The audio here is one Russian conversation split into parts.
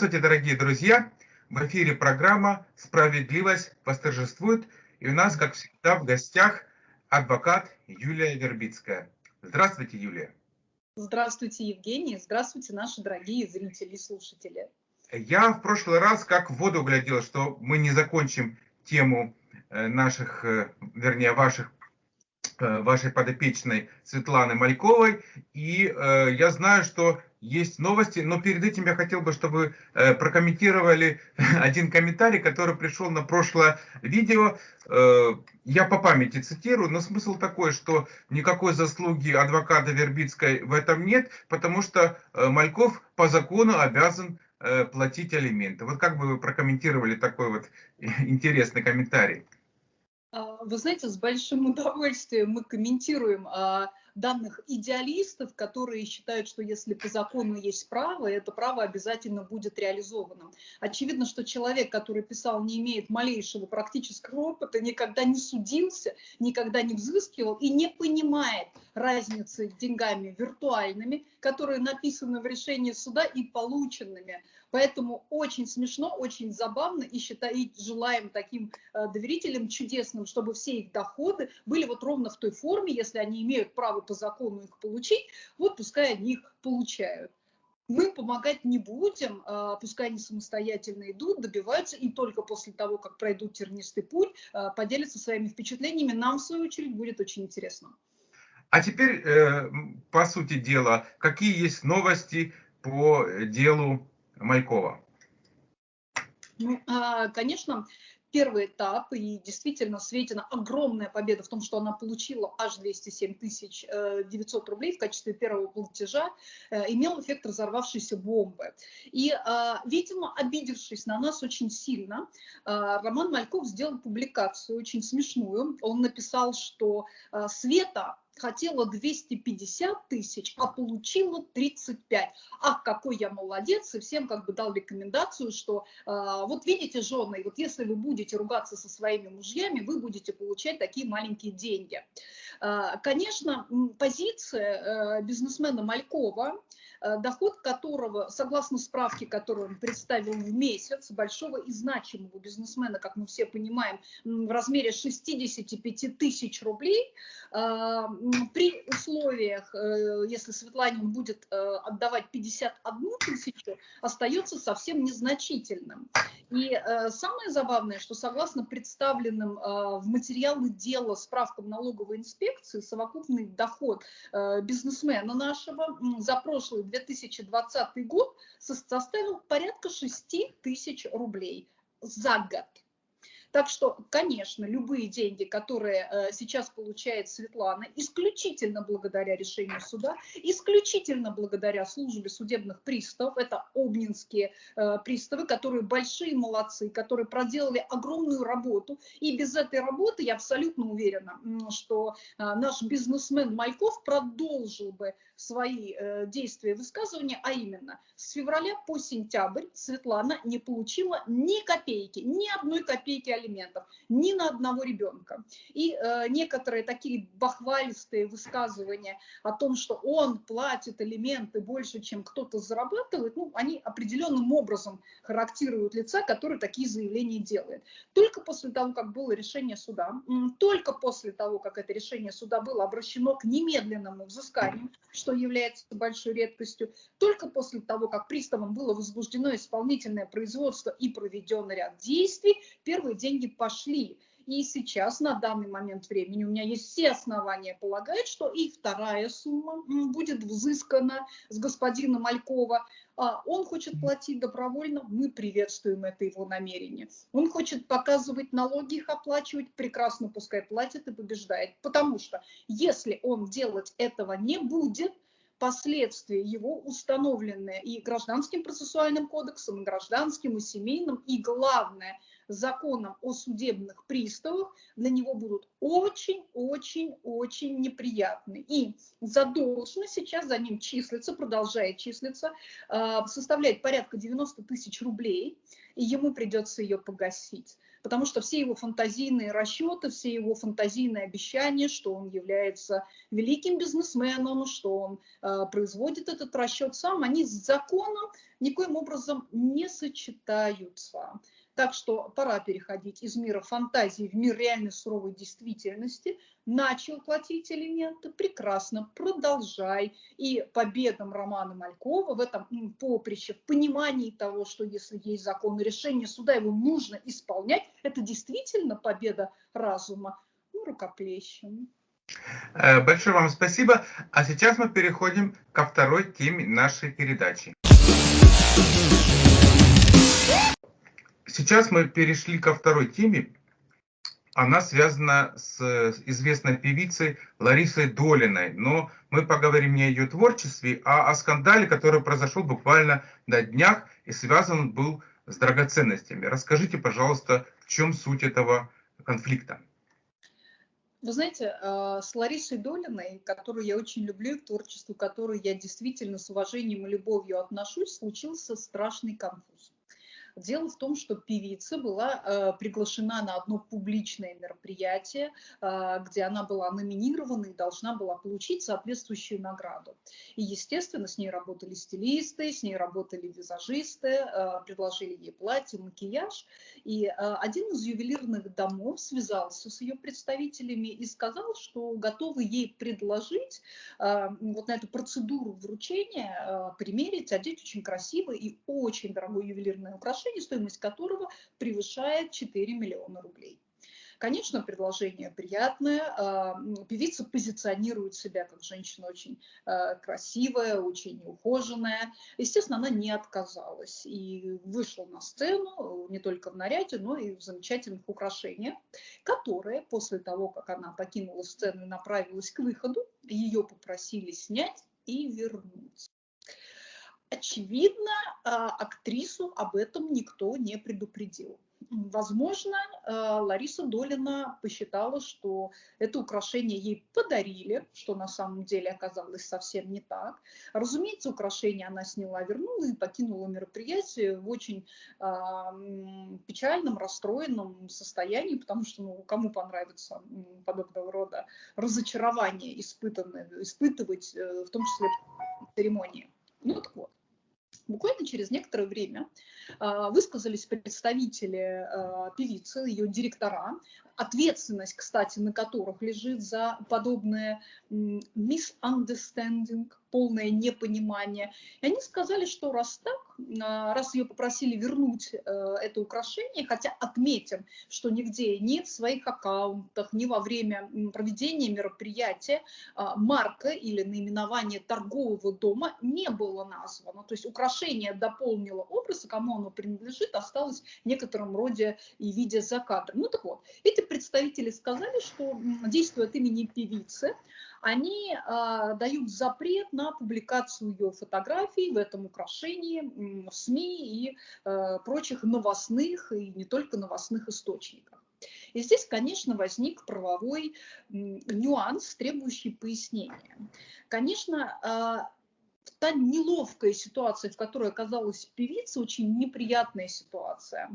Здравствуйте, дорогие друзья! В эфире программа «Справедливость восторжествует». И у нас, как всегда, в гостях адвокат Юлия Вербицкая. Здравствуйте, Юлия. Здравствуйте, Евгений. Здравствуйте, наши дорогие зрители и слушатели. Я в прошлый раз как в воду глядел, что мы не закончим тему э, наших, э, вернее, ваших Э, вашей подопечной Светланы Мальковой. И э, я знаю, что есть новости, но перед этим я хотел бы, чтобы э, прокомментировали один комментарий, который пришел на прошлое видео. Э, я по памяти цитирую, но смысл такой, что никакой заслуги адвоката Вербицкой в этом нет, потому что э, Мальков по закону обязан платить алименты. Вот как бы вы прокомментировали такой вот интересный комментарий? Вы знаете, с большим удовольствием мы комментируем а, данных идеалистов, которые считают, что если по закону есть право, это право обязательно будет реализовано. Очевидно, что человек, который писал, не имеет малейшего практического опыта, никогда не судился, никогда не взыскивал и не понимает разницы деньгами виртуальными, которые написаны в решении суда, и полученными Поэтому очень смешно, очень забавно и считаем, желаем таким э, доверителям чудесным, чтобы все их доходы были вот ровно в той форме, если они имеют право по закону их получить, вот пускай они их получают. Мы помогать не будем, э, пускай они самостоятельно идут, добиваются, и только после того, как пройдут тернистый путь, э, поделятся своими впечатлениями. Нам, в свою очередь, будет очень интересно. А теперь, по сути дела, какие есть новости по делу Майкова? Ну, а, конечно, первый этап, и действительно Светина огромная победа в том, что она получила аж 207 тысяч 900 э, рублей в качестве первого платежа, э, имел эффект разорвавшейся бомбы. И, а, видимо, обидевшись на нас очень сильно, Роман Мальков сделал публикацию очень смешную. Он написал, что Света хотела 250 тысяч, а получила 35. Ах, какой я молодец, и всем как бы дал рекомендацию, что э, вот видите, жены, вот если вы будете ругаться со своими мужьями, вы будете получать такие маленькие деньги. Э, конечно, позиция э, бизнесмена Малькова, Э, доход которого, согласно справке, которую он представил в месяц, большого и значимого бизнесмена, как мы все понимаем, в размере 65 тысяч рублей, э, при условиях, э, если Светлане он будет отдавать 51 тысячу, остается совсем незначительным. И самое забавное, что согласно представленным в материалы дела справкам налоговой инспекции, совокупный доход бизнесмена нашего за прошлый 2020 год составил порядка 6 тысяч рублей за год. Так что, конечно, любые деньги, которые э, сейчас получает Светлана, исключительно благодаря решению суда, исключительно благодаря службе судебных приставов, это обнинские э, приставы, которые большие молодцы, которые проделали огромную работу. И без этой работы, я абсолютно уверена, что э, наш бизнесмен Мальков продолжил бы свои действия и высказывания, а именно с февраля по сентябрь Светлана не получила ни копейки, ни одной копейки алиментов ни на одного ребенка. И э, некоторые такие бахвалистые высказывания о том, что он платит алименты больше, чем кто-то зарабатывает, ну, они определенным образом характеризуют лица, которые такие заявления делают. Только после того, как было решение суда, только после того, как это решение суда было обращено к немедленному взысканию, что является большой редкостью, только после того, как приставом было возбуждено исполнительное производство и проведен ряд действий, первые деньги пошли. И сейчас, на данный момент времени, у меня есть все основания полагать, что и вторая сумма будет взыскана с господина Малькова. А он хочет платить добровольно, мы приветствуем это его намерение. Он хочет показывать налоги, их оплачивать, прекрасно пускай платит и побеждает. Потому что если он делать этого не будет, последствия его установленные и гражданским процессуальным кодексом, и гражданским, и семейным, и главное – законом о судебных приставах для него будут очень-очень-очень неприятны. И задолженность сейчас за ним числится, продолжает числиться, а, составляет порядка 90 тысяч рублей, и ему придется ее погасить. потому что все его фантазийные расчеты, все его фантазийные обещания, что он является великим бизнесменом, что он э, производит этот расчет сам, они с законом никоим образом не сочетаются. Так что пора переходить из мира фантазии в мир реальной суровой действительности. Начал платить элементы, прекрасно, продолжай. И победам Романа Малькова в этом поприще, в понимании того, что если есть закон и решение суда, его нужно исполнять, это действительно победа разума. Ну, рукоплещем. Э, большое вам спасибо. А сейчас мы переходим ко второй теме нашей передачи. Сейчас мы перешли ко второй теме. Она связана с известной певицей Ларисой Долиной. Но мы поговорим не о ее творчестве, а о скандале, который произошел буквально на днях и связан был с драгоценностями. Расскажите, пожалуйста, в чем суть этого конфликта? Вы знаете, э, с Ларисой Долиной, которую я очень люблю, к творчеству которой я действительно с уважением и любовью отношусь, случился страшный конфуз. Дело в том, что певица была э, приглашена на одно публичное мероприятие, э, где она была номинирована и должна была получить соответствующую награду. И, естественно, с ней работали стилисты, с ней работали визажисты, э, предложили ей платье, макияж. И э, один из ювелирных домов связался с ее представителями и сказал, что готовы ей предложить э, вот на эту процедуру вручения э, примерить, одеть очень красивое и очень дорогое ювелирное украшение, украшение, стоимость которого превышает 4 миллиона рублей. Конечно, предложение приятное. А, певица позиционирует себя как женщина очень а, красивая, очень ухоженная. Естественно, она не отказалась и вышла на сцену не только в наряде, но и в замечательных украшениях, которые после того, как она покинула сцену и направилась к выходу, ее попросили снять и вернуть очевидно, а, актрису об этом никто не предупредил. Возможно, а, Лариса Долина посчитала, что это украшение ей подарили, что на самом деле оказалось совсем не так. Разумеется, украшение она сняла, вернула и покинула мероприятие в очень э, печальном, расстроенном состоянии, потому что ну, кому понравится подобного рода разочарование испытывать, э, в том числе церемонии. Ну так вот. Буквально через некоторое время высказались представители а, певицы, ее директора, ответственность, кстати, на которых лежит за подобное misunderstanding, полное непонимание. И они сказали, что раз так, а, раз ее попросили вернуть э, это украшение, хотя отметим, что нигде ни в своих аккаунтах, ни во время проведения мероприятия марка или наименование торгового дома не было названо. То есть украшение дополнило образ, и кому оно принадлежит, осталось в некотором роде и виде за кадром. Ну так вот, эти представители сказали, что действуя от имени певицы, они э, дают запрет на публикацию ее фотографий в этом украшении в СМИ и э, прочих новостных и не только новостных источниках. И здесь, конечно, возник правовой нюанс, требующий пояснения. Конечно, а, та неловкая ситуация, в которой оказалась певица, очень неприятная ситуация,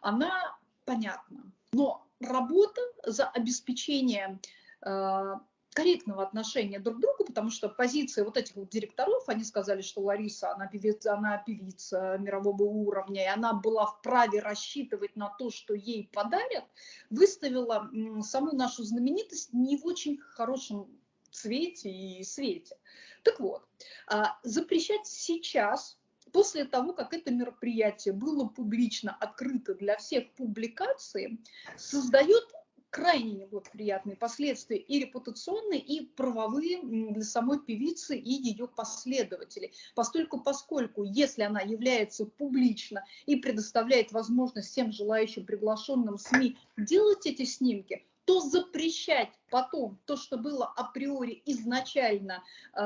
она понятна. Но работа за обеспечение э, корректного отношения друг к другу, потому что позиция вот этих вот директоров, они сказали, что Лариса, она певица, она певица мирового уровня, и она была вправе рассчитывать на то, что ей подарят, выставила саму нашу знаменитость не в очень хорошем цвете и свете. Так вот, а, запрещать сейчас после того, как это мероприятие было публично открыто для всех публикаций, создает крайне неблагоприятные последствия и репутационные, и правовые для самой певицы и ее последователей. Поскольку, поскольку если она является публично и предоставляет возможность всем желающим приглашенным СМИ делать эти снимки, то запрещать потом то, что было априори изначально э,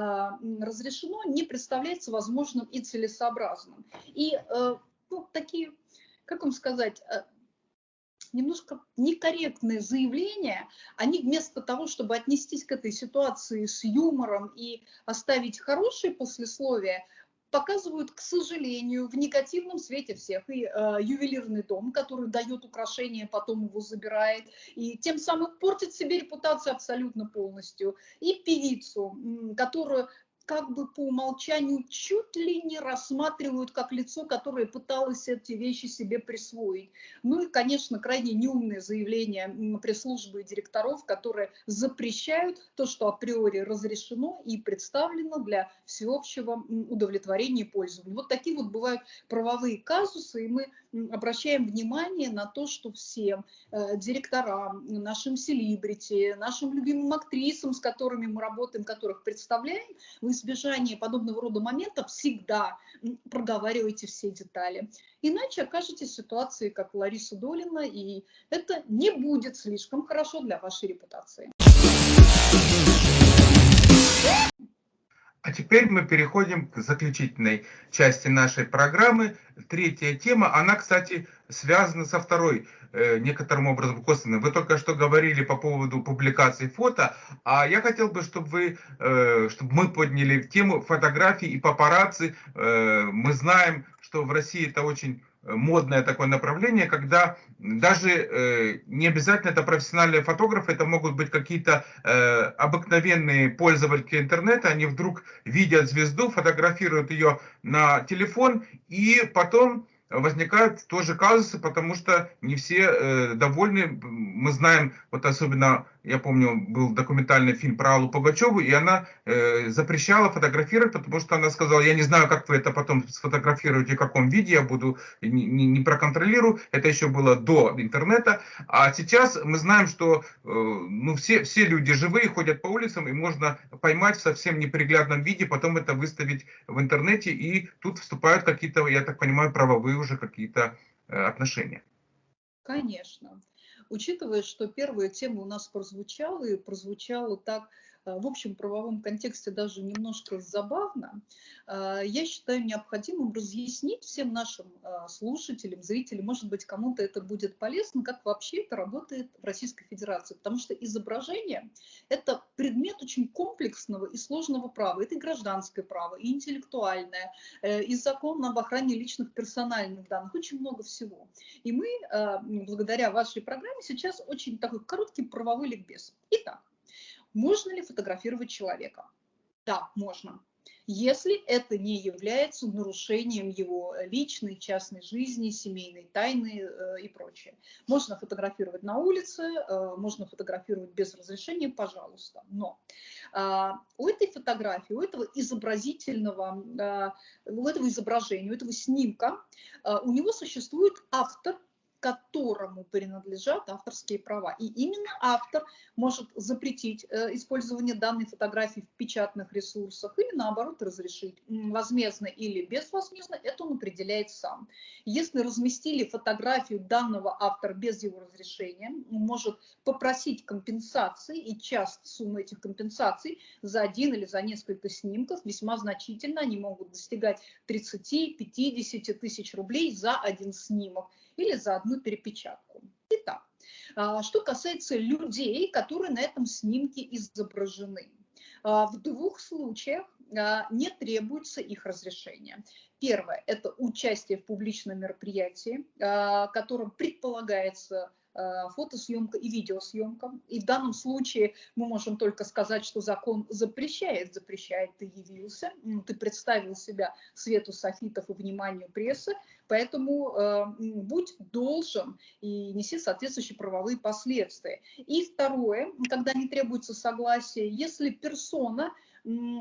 разрешено, не представляется возможным и целесообразным. И э, ну, такие, как вам сказать, э, немножко некорректные заявления, они вместо того, чтобы отнестись к этой ситуации с юмором и оставить хорошее послесловие, показывают, к сожалению, в негативном свете всех. И э, ювелирный дом, который дает украшение, потом его забирает, и тем самым портит себе репутацию абсолютно полностью. И певицу, которую как бы по умолчанию чуть ли не рассматривают как лицо, которое пыталось эти вещи себе присвоить. Ну и, конечно, крайне неумное заявление пресс-службы и директоров, которые запрещают то, что априори разрешено и представлено для всеобщего удовлетворения и пользования. Вот такие вот бывают правовые казусы, и мы обращаем внимание на то, что всем э, директорам, нашим селибрити, нашим любимым актрисам, с которыми мы работаем, которых представляем, вы избежание подобного рода моментов всегда проговаривайте все детали. Иначе окажетесь в ситуации, как Лариса Долина, и это не будет слишком хорошо для вашей репутации. А теперь мы переходим к заключительной части нашей программы. Третья тема, она, кстати, связана со второй некоторым образом косвенно. Вы только что говорили по поводу публикации фото, а я хотел бы, чтобы вы, э, чтобы мы подняли тему фотографий и папарацци. Э, мы знаем, что в России это очень модное такое направление, когда даже э, не обязательно это профессиональные фотографы, это могут быть какие-то э, обыкновенные пользователи интернета, они вдруг видят звезду, фотографируют ее на телефон и потом возникают тоже казусы, потому что не все э, довольны. Мы знаем, вот особенно, я помню, был документальный фильм про Аллу Пугачеву, и она э, запрещала фотографировать, потому что она сказала, я не знаю, как вы это потом сфотографируете, в каком виде я буду, не, не, проконтролирую. Это еще было до интернета. А сейчас мы знаем, что э, ну, все, все люди живые, ходят по улицам, и можно поймать в совсем неприглядном виде, потом это выставить в интернете, и тут вступают какие-то, я так понимаю, правовые уже какие-то э, отношения. Конечно. Учитывая, что первая тема у нас прозвучала, и прозвучала так в общем правовом контексте даже немножко забавно, э, я считаю необходимым разъяснить всем нашим э, слушателям, зрителям, может быть, кому-то это будет полезно, как вообще это работает в Российской Федерации. Потому что изображение – это предмет очень комплексного и сложного права. Это и гражданское право, и интеллектуальное, и закон об охране личных персональных данных, очень много всего. И мы, благодаря вашей программе, сейчас очень такой короткий правовой ликбез. Итак, можно ли фотографировать человека? Да, можно. Если это не является нарушением его личной, частной жизни, семейной тайны э, и прочее. Можно фотографировать на улице, э, можно фотографировать без разрешения, пожалуйста. Но э, у этой фотографии, у этого изобразительного, э, у этого изображения, у этого снимка, э, у него существует автор, которому принадлежат авторские права. И именно автор может запретить э, использование данной фотографии в печатных ресурсах или наоборот разрешить возмездно или безвозмездно, это он определяет сам. Если разместили фотографию данного автора без его разрешения, он может попросить компенсации, и часть суммы этих компенсаций за один или за несколько снимков весьма значительно, они могут достигать 30-50 тысяч рублей за один снимок или за одну перепечатку. Итак, а, что касается людей, которые на этом снимке изображены. А, в двух случаях а, не требуется их разрешения. Первое – это участие в публичном мероприятии, которым предполагается фотосъемка и видеосъемка. И в данном случае мы можем только сказать, что закон запрещает, запрещает, ты явился, ты представил себя свету софитов и вниманию прессы, поэтому э, будь должен и неси соответствующие правовые последствия. И второе, когда не требуется согласие, если персона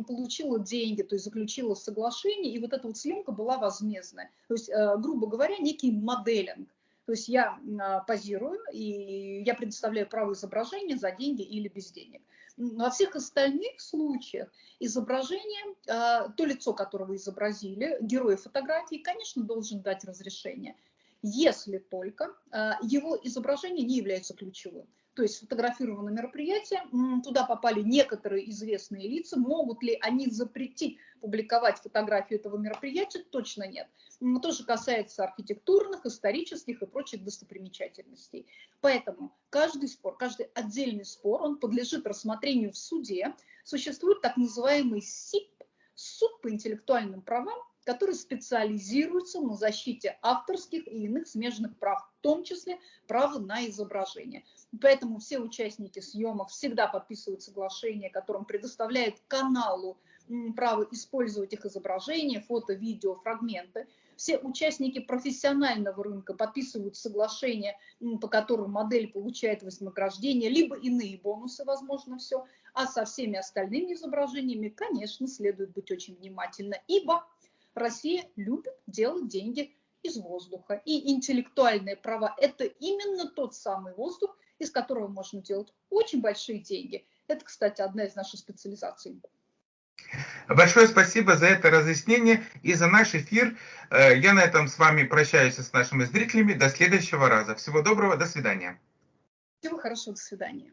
получила деньги, то есть заключила соглашение, и вот эта вот съемка была возмездная. То есть, э, грубо говоря, некий моделинг. То есть я а, позирую, и я предоставляю право изображения за деньги или без денег. Во всех остальных случаях изображение, а, то лицо, которого изобразили, герой фотографии, конечно, должен дать разрешение, если только а, его изображение не является ключевым то есть сфотографировано мероприятие, туда попали некоторые известные лица, могут ли они запретить публиковать фотографию этого мероприятия, точно нет. То же касается архитектурных, исторических и прочих достопримечательностей. Поэтому каждый спор, каждый отдельный спор, он подлежит рассмотрению в суде. Существует так называемый СИП, суд по интеллектуальным правам, которые специализируются на защите авторских и иных смежных прав, в том числе право на изображение. Поэтому все участники съемок всегда подписывают соглашение, которым предоставляет каналу право использовать их изображения, фото, видео, фрагменты. Все участники профессионального рынка подписывают соглашения, по которым модель получает вознаграждение, либо иные бонусы, возможно, все. А со всеми остальными изображениями, конечно, следует быть очень внимательно, ибо Россия любит делать деньги из воздуха. И интеллектуальные права – это именно тот самый воздух, из которого можно делать очень большие деньги. Это, кстати, одна из наших специализаций. Большое спасибо за это разъяснение и за наш эфир. Э, я на этом с вами прощаюсь с нашими зрителями. До следующего раза. Всего доброго, до свидания. Всего хорошего, до свидания.